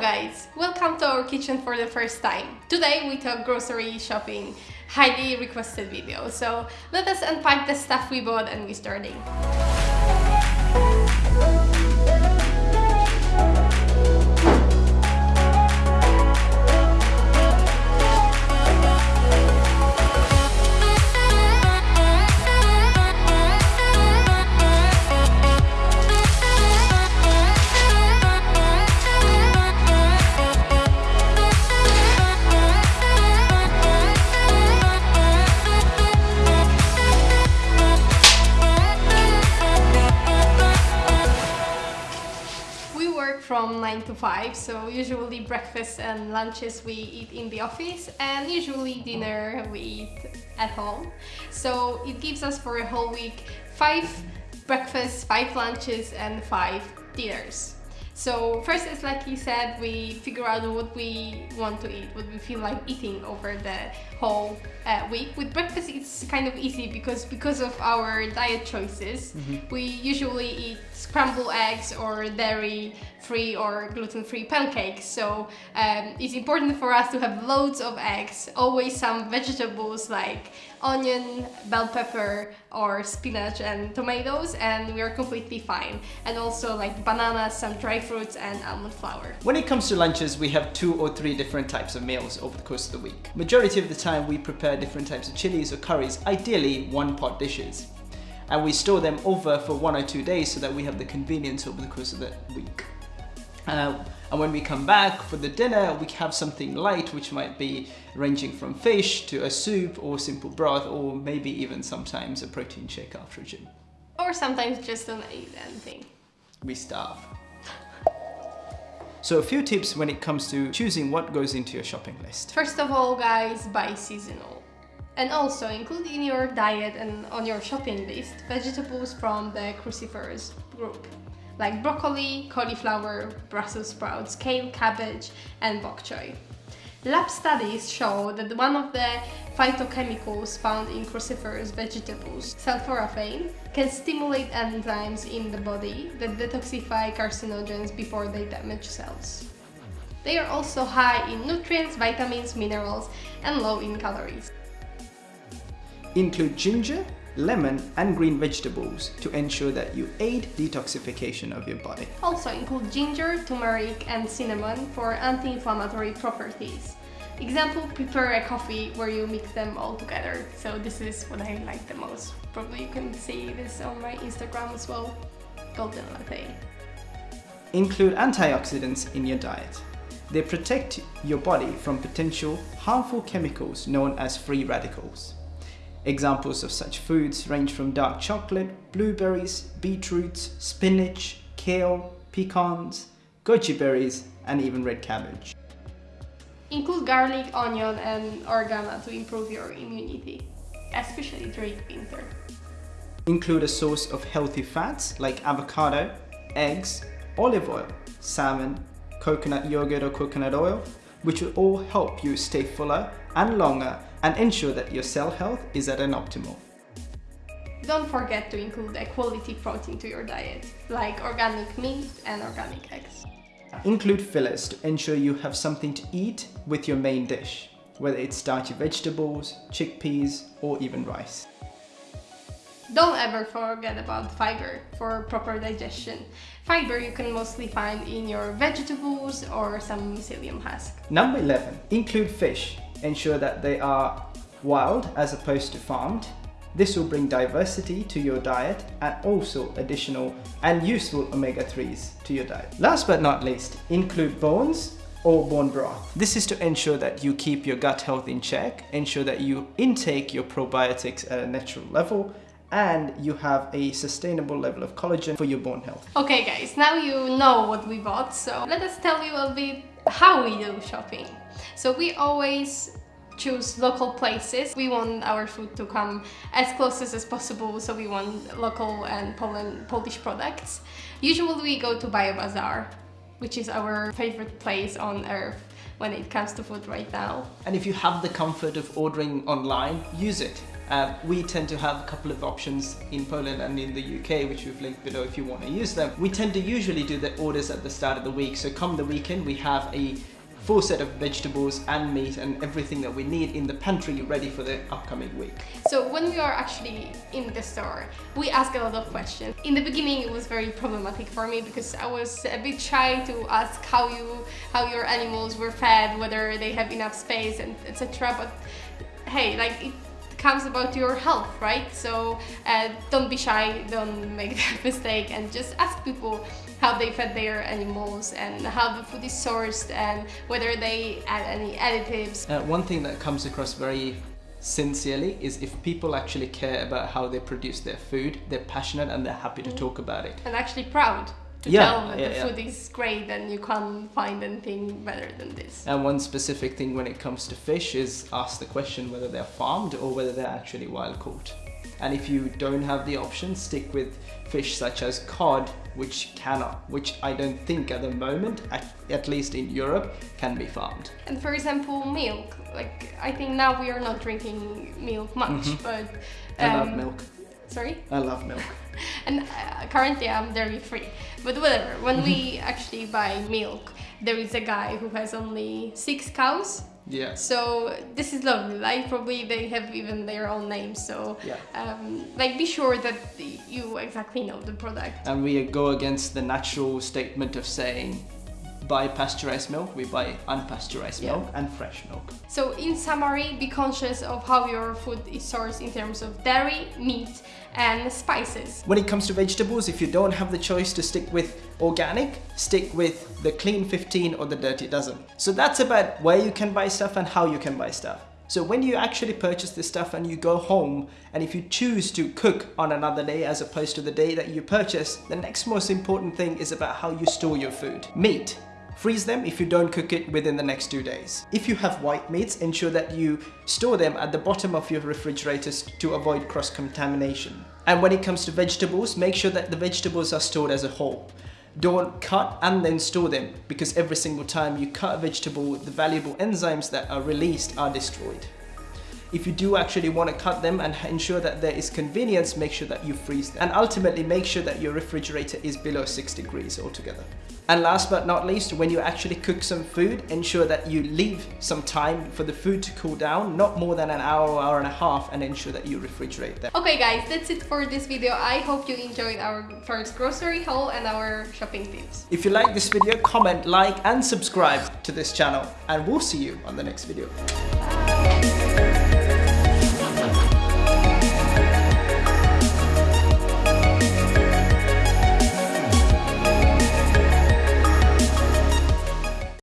Guys, welcome to our kitchen for the first time. Today we talk grocery shopping, highly requested video. So let us unpack the stuff we bought and we starting. From 9 to 5, so usually breakfast and lunches we eat in the office and usually dinner we eat at home. So it gives us for a whole week 5 breakfasts, 5 lunches and 5 dinners. So first it's like you said, we figure out what we want to eat, what we feel like eating over the whole uh, week. With breakfast it's kind of easy because because of our diet choices, we usually eat scrambled eggs or dairy free or gluten free pancakes. So um, it's important for us to have loads of eggs, always some vegetables like onion, bell pepper or spinach and tomatoes and we are completely fine. And also like bananas, some dry fruits and almond flour. When it comes to lunches, we have two or three different types of meals over the course of the week. Majority of the time, we prepare different types of chilies or curries, ideally one pot dishes. And we store them over for one or two days so that we have the convenience over the course of the week. Uh, and when we come back for the dinner, we have something light, which might be ranging from fish to a soup or simple broth, or maybe even sometimes a protein shake after a gym. Or sometimes just don't eat anything. We starve. So a few tips when it comes to choosing what goes into your shopping list. First of all, guys, buy seasonal. And also include in your diet and on your shopping list vegetables from the cruciferous group, like broccoli, cauliflower, Brussels sprouts, kale, cabbage, and bok choy. Lab studies show that one of the phytochemicals found in cruciferous vegetables, sulforaphane, can stimulate enzymes in the body that detoxify carcinogens before they damage cells. They are also high in nutrients, vitamins, minerals, and low in calories. Include ginger, lemon and green vegetables to ensure that you aid detoxification of your body. Also include ginger, turmeric, and cinnamon for anti-inflammatory properties. Example, prepare a coffee where you mix them all together. So this is what I like the most. Probably you can see this on my Instagram as well. Golden latte. Include antioxidants in your diet. They protect your body from potential harmful chemicals known as free radicals. Examples of such foods range from dark chocolate, blueberries, beetroots, spinach, kale, pecans, goji berries, and even red cabbage. Include garlic, onion, and oregano to improve your immunity, especially during winter. Include a source of healthy fats like avocado, eggs, olive oil, salmon, coconut yogurt or coconut oil, which will all help you stay fuller and longer and ensure that your cell health is at an optimal. Don't forget to include a quality protein to your diet, like organic meat and organic eggs. Include fillers to ensure you have something to eat with your main dish, whether it's starchy vegetables, chickpeas, or even rice. Don't ever forget about fiber for proper digestion. Fiber you can mostly find in your vegetables or some psyllium husk. Number 11. Include fish. Ensure that they are wild as opposed to farmed. This will bring diversity to your diet and also additional and useful omega-3s to your diet. Last but not least, include bones or bone broth. This is to ensure that you keep your gut health in check, ensure that you intake your probiotics at a natural level and you have a sustainable level of collagen for your bone health. Okay guys, now you know what we bought, so let us tell you a bit how we do shopping. So we always choose local places. We want our food to come as close as possible, so we want local and Poland, Polish products. Usually we go to BioBazar, which is our favorite place on earth when it comes to food right now. And if you have the comfort of ordering online, use it. Uh, we tend to have a couple of options in Poland and in the UK, which we've linked below if you want to use them. We tend to usually do the orders at the start of the week. So come the weekend, we have a full set of vegetables and meat and everything that we need in the pantry ready for the upcoming week. So when we are actually in the store, we ask a lot of questions. In the beginning, it was very problematic for me because I was a bit shy to ask how you, how your animals were fed, whether they have enough space, and etc. But hey, like it comes about your health, right? So uh, don't be shy, don't make that mistake, and just ask people how they fed their animals and how the food is sourced and whether they add any additives. Uh, one thing that comes across very sincerely is if people actually care about how they produce their food, they're passionate and they're happy to mm. talk about it. And actually proud to yeah, tell that yeah, the yeah. food is great and you can't find anything better than this. And one specific thing when it comes to fish is ask the question whether they're farmed or whether they're actually wild caught. And if you don't have the option, stick with fish such as cod, which cannot, which I don't think at the moment, at, at least in Europe, can be farmed. And for example, milk. Like I think now we are not drinking milk much, mm -hmm. but um, I love um, milk. Sorry? I love milk. and uh, currently I'm dairy free. But whatever, when we mm-hmm. actually buy milk, there is a guy who has only six cows yeah. So this is lovely. Like probably they have even their own names. So yeah. um, like be sure that you exactly know the product. And we go against the natural statement of saying buy pasteurized milk, we buy unpasteurized yeah. milk and fresh milk. So in summary, be conscious of how your food is sourced in terms of dairy, meat and spices. When it comes to vegetables, if you don't have the choice to stick with organic, stick with the clean 15 or the dirty dozen. So that's about where you can buy stuff and how you can buy stuff. So when you actually purchase this stuff and you go home and if you choose to cook on another day as opposed to the day that you purchase, the next most important thing is about how you store your food. Meat. Freeze them if you don't cook it within the next two days. If you have white meats, ensure that you store them at the bottom of your refrigerators to avoid cross-contamination. And when it comes to vegetables, make sure that the vegetables are stored as a whole. Don't cut and then store them because every single time you cut a vegetable, the valuable enzymes that are released are destroyed. If you do actually want to cut them and ensure that there is convenience, make sure that you freeze them. And ultimately make sure that your refrigerator is below 6 degrees altogether. And last but not least, when you actually cook some food, ensure that you leave some time for the food to cool down, not more than an hour or hour and a half, and ensure that you refrigerate them. Okay guys, that's it for this video. I hope you enjoyed our first grocery haul and our shopping tips. If you like this video, comment, like, and subscribe to this channel, and we'll see you on the next video. Bye.